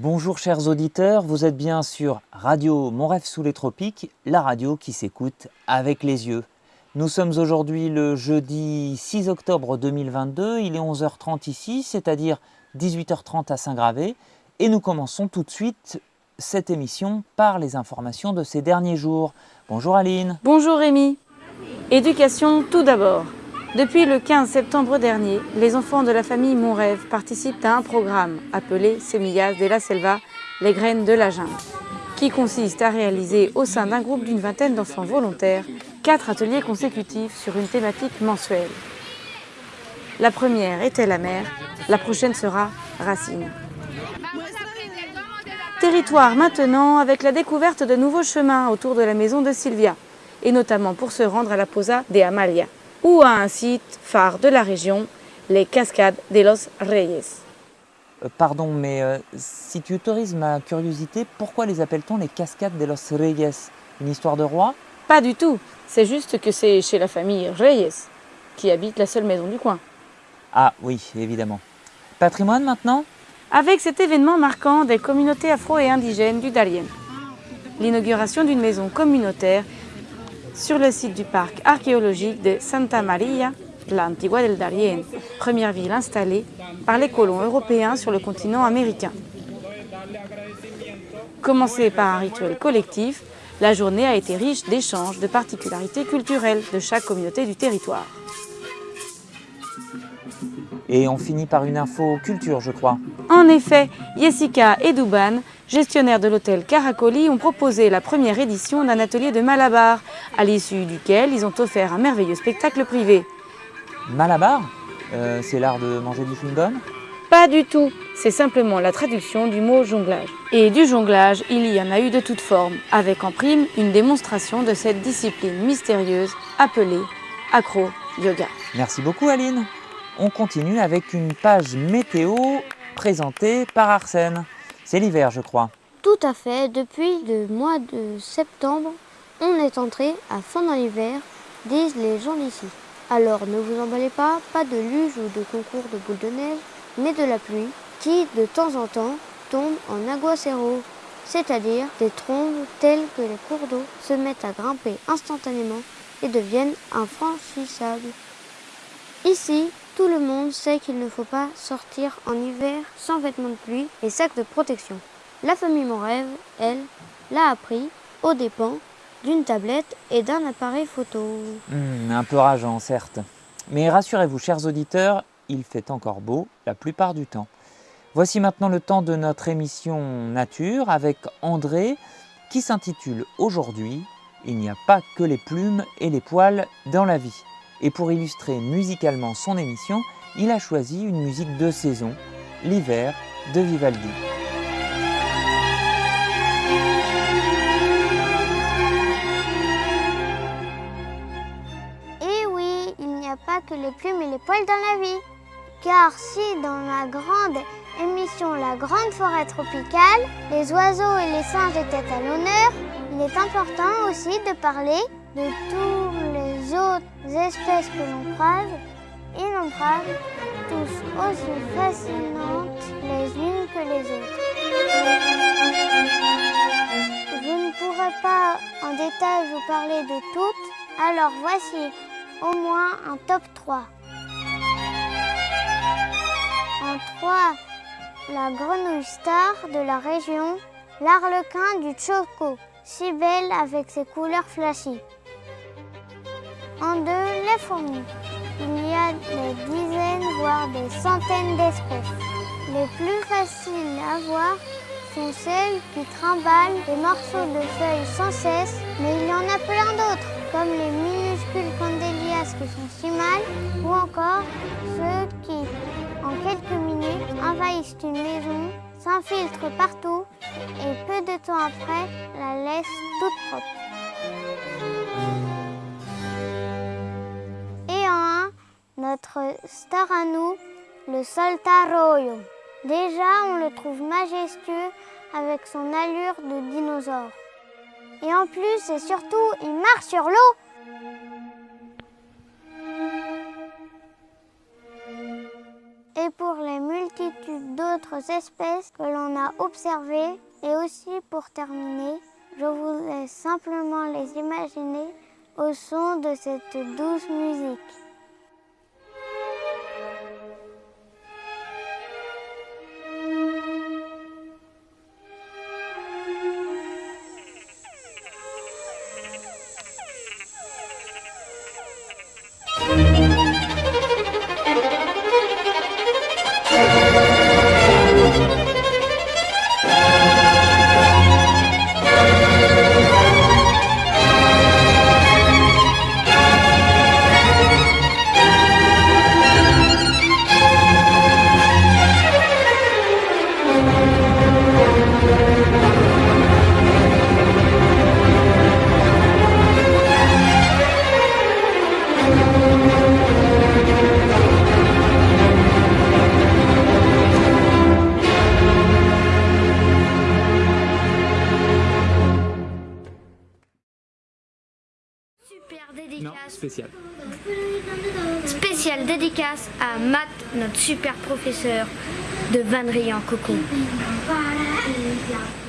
Bonjour chers auditeurs, vous êtes bien sur Radio Mon rêve sous les tropiques, la radio qui s'écoute avec les yeux. Nous sommes aujourd'hui le jeudi 6 octobre 2022, il est 11h30 ici, c'est-à-dire 18h30 à Saint-Gravé, et nous commençons tout de suite cette émission par les informations de ces derniers jours. Bonjour Aline. Bonjour Rémi. Éducation tout d'abord. Depuis le 15 septembre dernier, les enfants de la famille Mon Rêve participent à un programme appelé Semillas de la Selva, les graines de la jungle, qui consiste à réaliser au sein d'un groupe d'une vingtaine d'enfants volontaires quatre ateliers consécutifs sur une thématique mensuelle. La première était la mer, la prochaine sera Racine. Territoire maintenant avec la découverte de nouveaux chemins autour de la maison de Sylvia, et notamment pour se rendre à la Posa de Amalia ou à un site phare de la région, les Cascades de los Reyes. Euh, pardon, mais euh, si tu autorises ma curiosité, pourquoi les appelle-t-on les Cascades de los Reyes? Une histoire de roi? Pas du tout, c'est juste que c'est chez la famille Reyes, qui habite la seule maison du coin. Ah oui, évidemment. Patrimoine maintenant? Avec cet événement marquant des communautés afro et indigènes du Darien. L'inauguration d'une maison communautaire sur le site du parc archéologique de Santa Maria, la Antigua del Darién, première ville installée par les colons européens sur le continent américain. Commencée par un rituel collectif, la journée a été riche d'échanges de particularités culturelles de chaque communauté du territoire. Et on finit par une info culture, je crois. En effet, Jessica et Douban gestionnaires de l'hôtel Caracoli, ont proposé la première édition d'un atelier de Malabar, à l'issue duquel ils ont offert un merveilleux spectacle privé. Malabar euh, C'est l'art de manger du chewing-gum? Pas du tout, c'est simplement la traduction du mot jonglage. Et du jonglage, il y en a eu de toutes formes, avec en prime une démonstration de cette discipline mystérieuse appelée acro-yoga. Merci beaucoup Aline. On continue avec une page météo présentée par Arsène. C'est l'hiver, je crois. Tout à fait. Depuis le mois de septembre, on est entré à fond dans l'hiver, disent les gens d'ici. Alors ne vous emballez pas, pas de luge ou de concours de boules de neige, mais de la pluie qui, de temps en temps, tombe en aguacero, c'est-à-dire des trombes telles que les cours d'eau se mettent à grimper instantanément et deviennent infranchissables. Ici, tout le monde sait qu'il ne faut pas sortir en hiver sans vêtements de pluie et sacs de protection. La famille Mon Rêve, elle, l'a appris aux dépens d'une tablette et d'un appareil photo. Hmm, un peu rageant, certes. Mais rassurez-vous, chers auditeurs, il fait encore beau la plupart du temps. Voici maintenant le temps de notre émission Nature avec André qui s'intitule Aujourd'hui, il n'y a pas que les plumes et les poils dans la vie et pour illustrer musicalement son émission, il a choisi une musique de saison, l'hiver de Vivaldi. Et eh oui, il n'y a pas que les plumes et les poils dans la vie. Car si dans la grande émission La Grande Forêt Tropicale, les oiseaux et les singes étaient à l'honneur, il est important aussi de parler de les autres espèces que l'on croise, innombrables, tous aussi fascinantes les unes que les autres. Je ne pourrai pas en détail vous parler de toutes, alors voici au moins un top 3. En 3, la grenouille star de la région, l'arlequin du Choco, si belle avec ses couleurs flashy. En deux, les fourmis. Il y a des dizaines, voire des centaines d'espèces. Les plus faciles à voir sont celles qui trimballent des morceaux de feuilles sans cesse, mais il y en a plein d'autres, comme les minuscules candélias qui sont si mal, ou encore ceux qui, en quelques minutes, envahissent une maison, s'infiltrent partout le Soltaroyo. Déjà, on le trouve majestueux avec son allure de dinosaure. Et en plus, et surtout, il marche sur l'eau. Et pour les multitudes d'autres espèces que l'on a observées et aussi pour terminer, je vous laisse simplement les imaginer au son de cette douce musique. Super dédicace. Non, spécial. Spéciale dédicace à Matt, notre super professeur de Vannerie en coco. Voilà, et